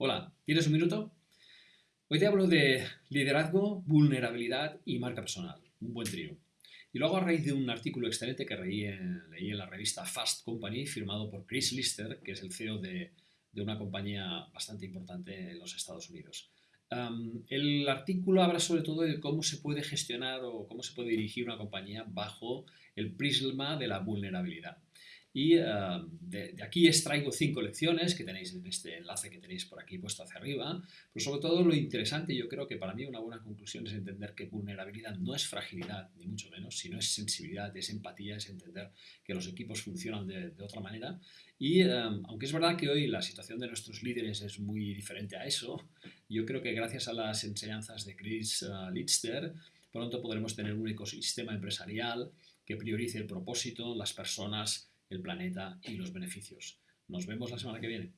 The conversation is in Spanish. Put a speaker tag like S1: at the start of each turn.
S1: Hola, ¿tienes un minuto? Hoy te hablo de liderazgo, vulnerabilidad y marca personal. Un buen trío. Y lo hago a raíz de un artículo excelente que leí en, la revista Fast Company, firmado por Chris Lister, que es el CEO de, una compañía bastante importante en los Estados Unidos. el artículo habla sobre todo de cómo se puede gestionar o cómo se puede dirigir una compañía bajo el prisma de la vulnerabilidad. Y eh, de, aquí extraigo cinco lecciones que tenéis en este enlace que tenéis por aquí puesto hacia arriba. Pero sobre todo lo interesante, yo creo que para mí una buena conclusión es entender que vulnerabilidad no es fragilidad, ni mucho menos, sino es sensibilidad, es empatía, es entender que los equipos funcionan de, otra manera. Y eh, aunque es verdad que hoy la situación de nuestros líderes es muy diferente a eso, yo creo que gracias a las enseñanzas de Chris uh, Lister, pronto podremos tener un ecosistema empresarial que priorice el propósito, las personas, el planeta y los beneficios. Nos vemos la semana que viene.